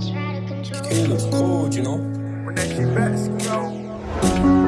It looks good, you know. When that shit back, you know.